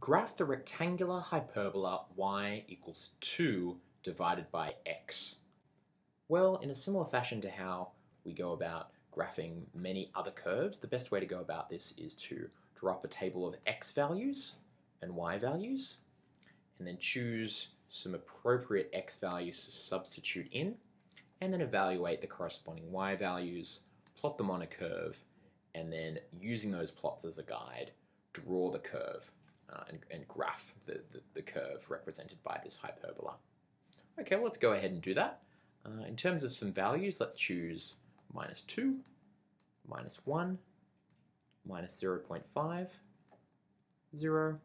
Graph the rectangular hyperbola y equals 2 divided by x. Well, in a similar fashion to how we go about graphing many other curves, the best way to go about this is to draw up a table of x values and y values, and then choose some appropriate x values to substitute in, and then evaluate the corresponding y values, plot them on a curve, and then using those plots as a guide, draw the curve uh, and, and, graph the, the, the, curve represented by this hyperbola. Okay, well, let's go ahead and do that. Uh, in terms of some values, let's choose minus 2, minus 1, minus 0 0.5, 0,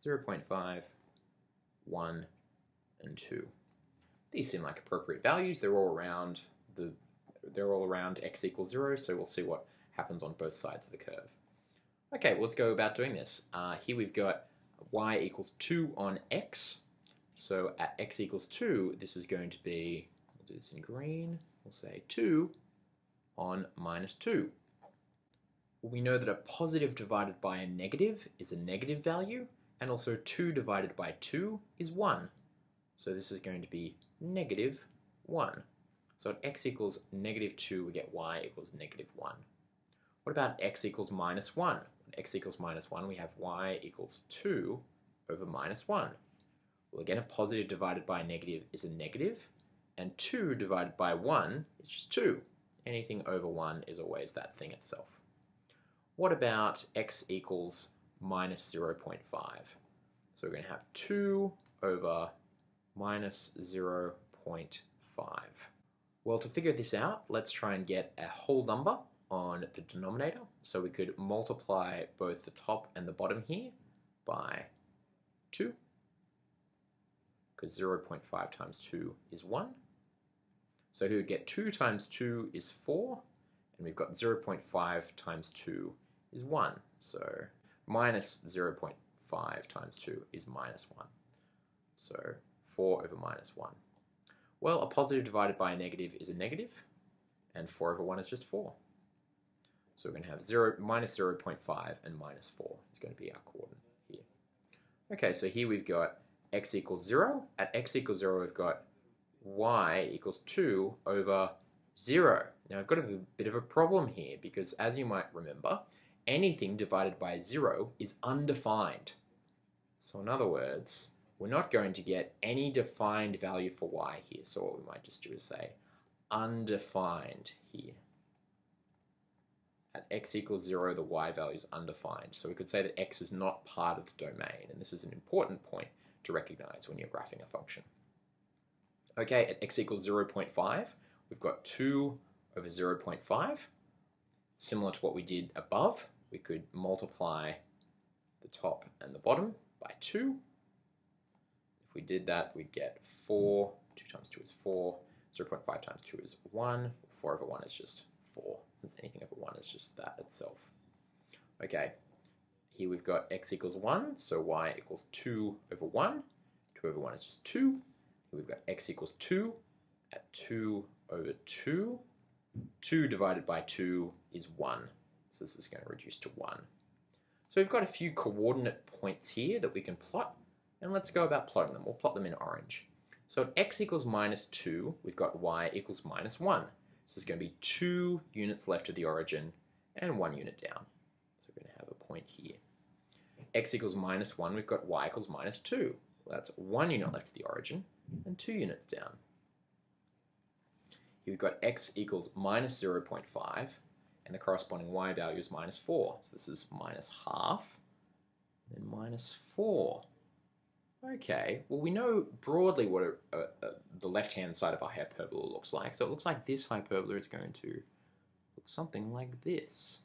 0 0.5, 1, and 2. These seem like appropriate values. They're all around the they're all around x equals 0, so we'll see what happens on both sides of the curve. Okay, well, let's go about doing this. Uh, here we've got y equals 2 on x. So at x equals 2, this is going to be, we'll do this in green, we'll say 2 on minus 2. We know that a positive divided by a negative is a negative value, and also 2 divided by 2 is 1. So this is going to be negative 1. So at x equals negative 2, we get y equals negative 1. What about x equals minus 1? X equals minus 1, we have y equals 2 over minus 1. Well, again, a positive divided by a negative is a negative, and 2 divided by 1 is just 2. Anything over 1 is always that thing itself. What about x equals minus 0.5? So we're going to have 2 over minus 0.5. Well, to figure this out, let's try and get a whole number on the denominator. So we could multiply both the top and the bottom here by 2, because 0.5 times 2 is 1. So here we get 2 times 2 is 4, and we've got 0.5 times 2 is 1. So minus 0.5 times 2 is minus 1. So 4 over minus 1. Well, a positive divided by a negative is a negative, and 4 over 1 is just 4. So we're going to have 0, minus 0 0.5 and minus 4 is going to be our coordinate here. Okay, so here we've got x equals 0. At x equals 0, we've got y equals 2 over 0. Now I've got a bit of a problem here because as you might remember, anything divided by 0 is undefined. So in other words, we're not going to get any defined value for y here. So what we might just do is say undefined here at x equals 0, the y value is undefined. So we could say that x is not part of the domain, and this is an important point to recognize when you're graphing a function. Okay, at x equals 0.5, we've got 2 over 0.5. Similar to what we did above, we could multiply the top and the bottom by 2. If we did that, we'd get 4. 2 times 2 is 4. 0.5 times 2 is 1. 4 over 1 is just 4, since anything over 1 is just that itself. Okay, here we've got x equals 1, so y equals 2 over 1. 2 over 1 is just 2. Here we've got x equals 2 at 2 over 2. 2 divided by 2 is 1, so this is going to reduce to 1. So we've got a few coordinate points here that we can plot, and let's go about plotting them. We'll plot them in orange. So at x equals minus 2, we've got y equals minus 1. So there's going to be two units left of the origin and one unit down. So we're going to have a point here. x equals minus 1, we've got y equals minus 2. Well, that's one unit left of the origin and two units down. Here we've got x equals minus 0.5 and the corresponding y value is minus 4. So this is minus half and minus 4. Okay, well we know broadly what a, a, a, the left-hand side of a hyperbola looks like. So it looks like this hyperbola is going to look something like this.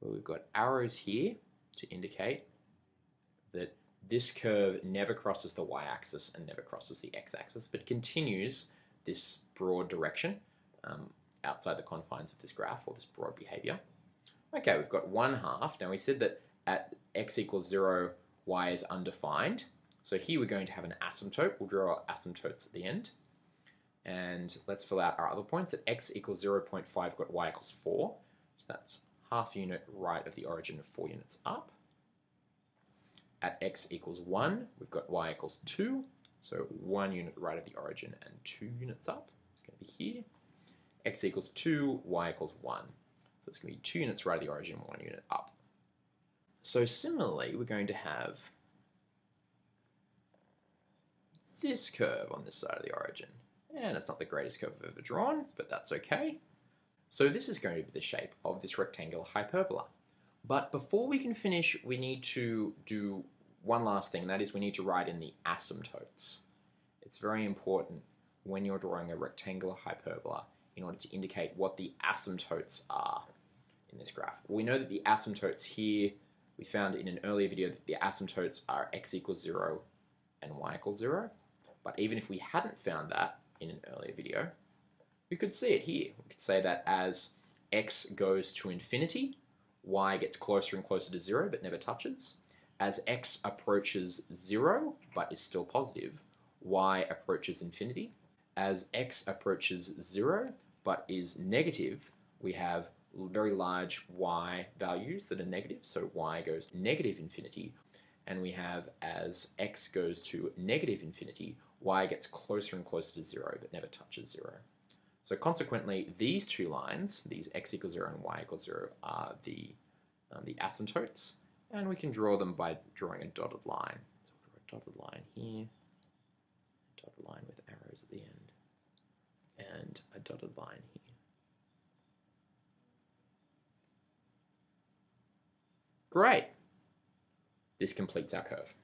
Well, we've got arrows here to indicate that this curve never crosses the y-axis and never crosses the x-axis, but continues this broad direction um, outside the confines of this graph or this broad behavior. Okay, we've got one half. Now we said that at x equals 0, y is undefined. So here we're going to have an asymptote. We'll draw our asymptotes at the end. And let's fill out our other points. At x equals 0 0.5, we've got y equals 4. So that's half unit right of the origin, of 4 units up. At x equals 1, we've got y equals 2, so 1 unit right of the origin and 2 units up. It's going to be here. x equals 2, y equals 1. So it's going to be 2 units right of the origin, 1 unit up. So similarly, we're going to have this curve on this side of the origin. And it's not the greatest curve I've ever drawn, but that's okay. So this is going to be the shape of this rectangular hyperbola. But before we can finish, we need to do one last thing, and that is we need to write in the asymptotes. It's very important when you're drawing a rectangular hyperbola in order to indicate what the asymptotes are in this graph. We know that the asymptotes here, we found in an earlier video that the asymptotes are x equals 0 and y equals 0. But even if we hadn't found that in an earlier video, we could see it here. We could say that as x goes to infinity, y gets closer and closer to 0 but never touches. As x approaches 0 but is still positive, y approaches infinity. As x approaches 0 but is negative, we have very large y values that are negative, so y goes negative infinity, and we have as x goes to negative infinity, y gets closer and closer to 0 but never touches 0. So consequently, these two lines, these x equals 0 and y equals 0, are the, um, the asymptotes, and we can draw them by drawing a dotted line. So we'll draw a dotted line here, a dotted line with arrows at the end, and a dotted line here. Great. This completes our curve.